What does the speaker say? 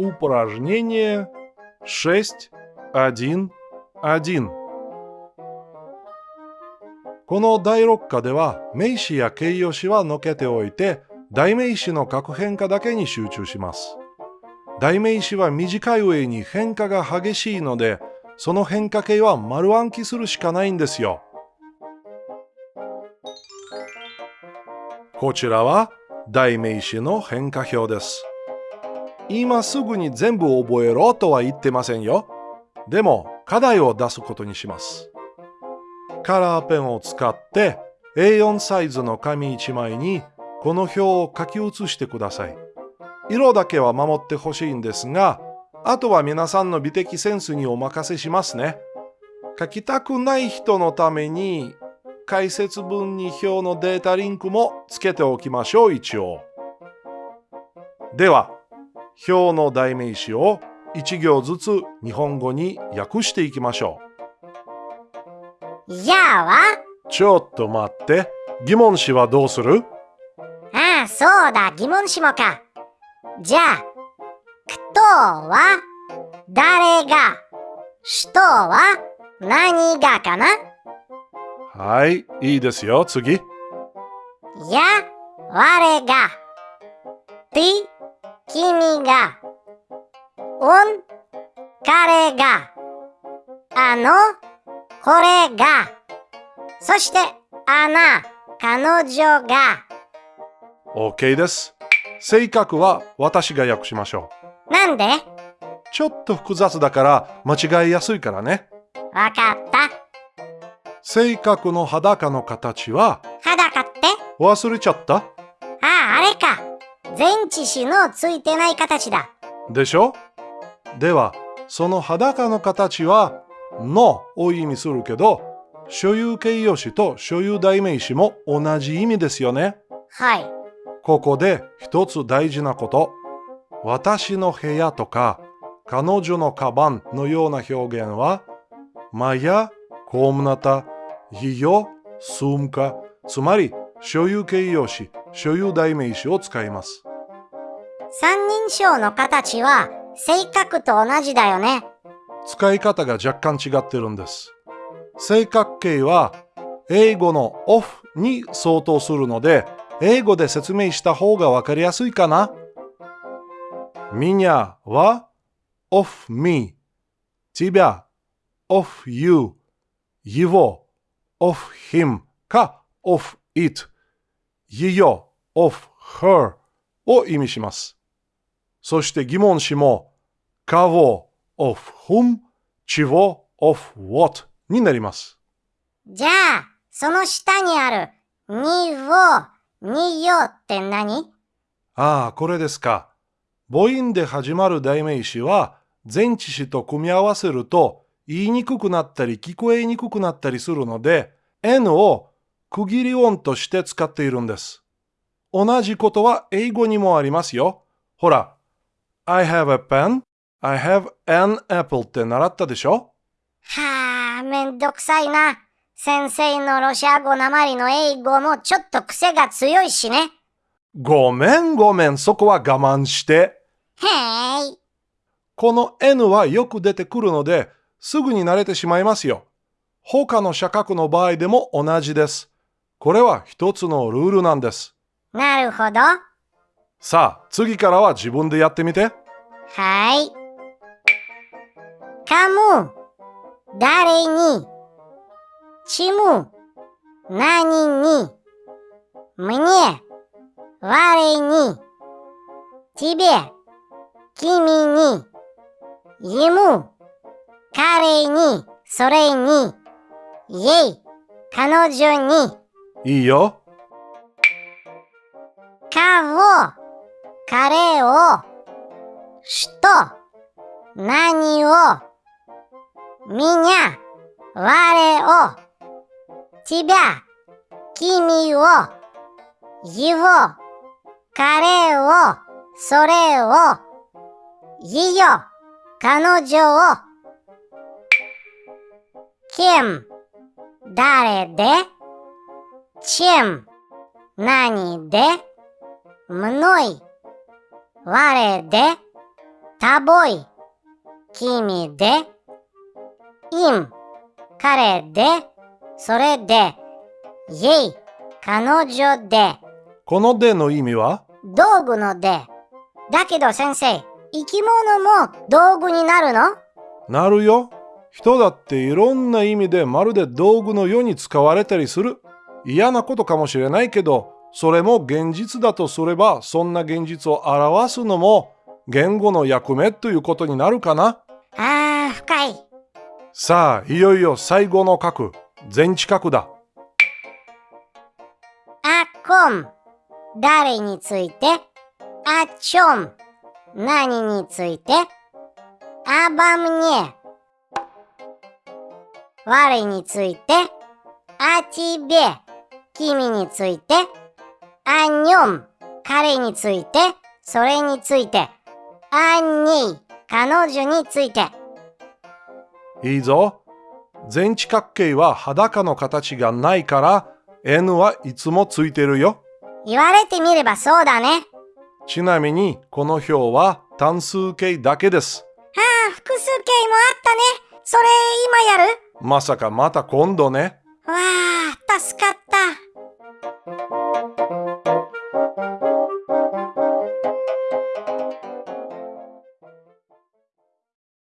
упражнение 6.1.1この第6課では名詞や形容詞はのけておいて代名詞の各変化だけに集中します。代名詞は短い上に変化が激しいのでその変化形は丸暗記するしかないんですよ。こちらは代名詞の変化表です。 今すぐに全部覚えろとは言ってませんよ。でも課題を出すことにします。カラーペンを使って A4 サイズの紙1枚にこの表を書き写してください。色だけは守ってほしいんですが、あとは皆さんの美的センスにお任せしますね。書きたくない人のために解説文に表のデータリンクもつけておきましょう一応。では、表の代名詞を1行ずつ日本語に訳していきましょう。じゃあは？ちょっと待って。疑問詞はどうする？ああ、そうだ、疑問詞もか。じゃあ、くとは？誰が、しとは？何がかな？はい、いいですよ。次。や、我が。て、君が。おん、彼が。あの、これが。そして、あな、彼女が。OK です。性格は私が訳しましょう。なんで？ちょっと複雑だから間違いやすいからね。わかった。性格の裸の形は？裸って？忘れちゃった？ああ、あれか。前置詞のついてない形だ。でしょでは、その裸の形はのを意味するけど、所有形容詞と所有代名詞も同じ意味ですよね。はい。ここで一つ大事なこと。私の部屋とか彼女のカバンのような表現は、マヤ、コームナタ、ее, сумка, つまり所有形容詞、 所有代名詞を使います。三人称の形は性格と同じだよね。使い方が若干違ってるんです。性格形は英語の off に相当するので、英語で説明した方がわかりやすいかな。меня は of me, тебя of you, его of him か of it, ее of her を意味します。そして疑問詞も кого of whom, чего of what になります。じゃあ、その下にあるにを、によって何ああ、これですか。母音で始まる代名詞は前置詞と組み合わせると言いにくくなったり聞こえにくくなったりするので N を 区切り音として使っているんです。同じことは英語にもありますよ。ほら、I have a pen, I have an apple って習ったでしょ？はあ、めんどくさいな。先生のロシア語なまりの英語もちょっと癖が強いしね。ごめんごめん、そこは我慢して。へい。この N はよく出てくるので、すぐに慣れてしまいますよ。他の社格の場合でも同じです。これは一つのルールなんです。なるほど。さあ、次からは自分でやってみて。はい。かむ、誰に、ちむ、何に、むに、我に、ちべ、君に、いむ、彼に、それに、イェイ、彼女に。いいよ。かを、彼を、しと、何を、みにゃ、我を、ちびゃ、君を、いを、彼を、それを、いよ。彼女を、キム、誰で、チム、何で、むのい、我で、タボイ、君で、イン、彼で、それで、イェイ、彼女で、このでの意味は道具ので。だけど先生、生き物も道具になるのなるよ。人だっていろんな意味でまるで道具のように使われたりする。嫌なことかもしれないけど、それも現実だとすれば、そんな現実を表すのも言語の役目ということになるかな。ああ、深い。さあ、いよいよ最後の角、全知角だ。あこん、誰について、あちょん、何について、あばむに我について、あちべ、君について、あにょん、彼について、それについて、あに、彼女について。いいぞ。全知角形は裸の形がないから N はいつもついてるよ。言われてみればそうだね。ちなみにこの表は単数形だけです。ああ、複数形もあったね。それ今やる？まさかまた今度ね。わあ、助かった。